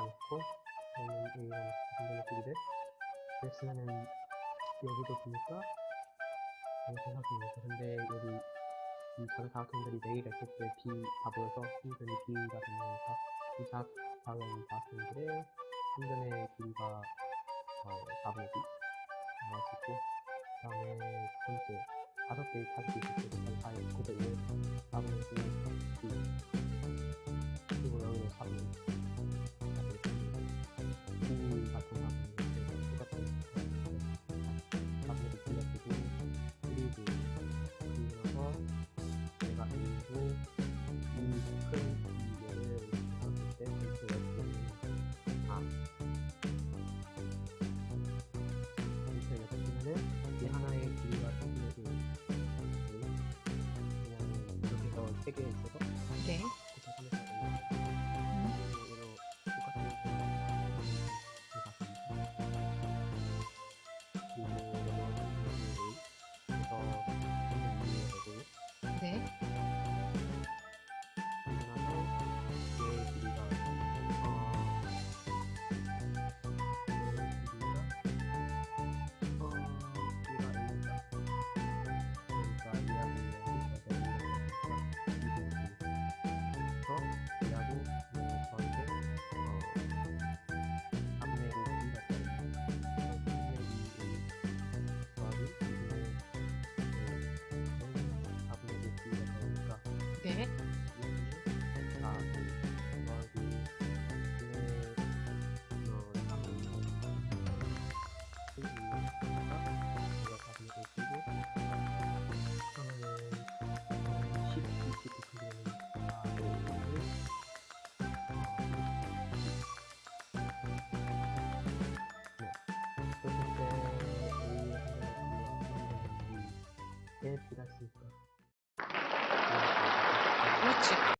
않고 저는 이건 반대로 쓰기를 렉스는 여기도 보니까 정상입니다. 근데 여기 이 자극학생들이 내일 했을 때 B 다 보여서 한변이 B가 됩니다 이 작은 사각형들의 한변의 B가 어, 4분의 나왔었고 그 다음에 두 번째 다섯 개의 타격이 있을 때 4의 900을 4분의 세계에 있어서. 네. watching.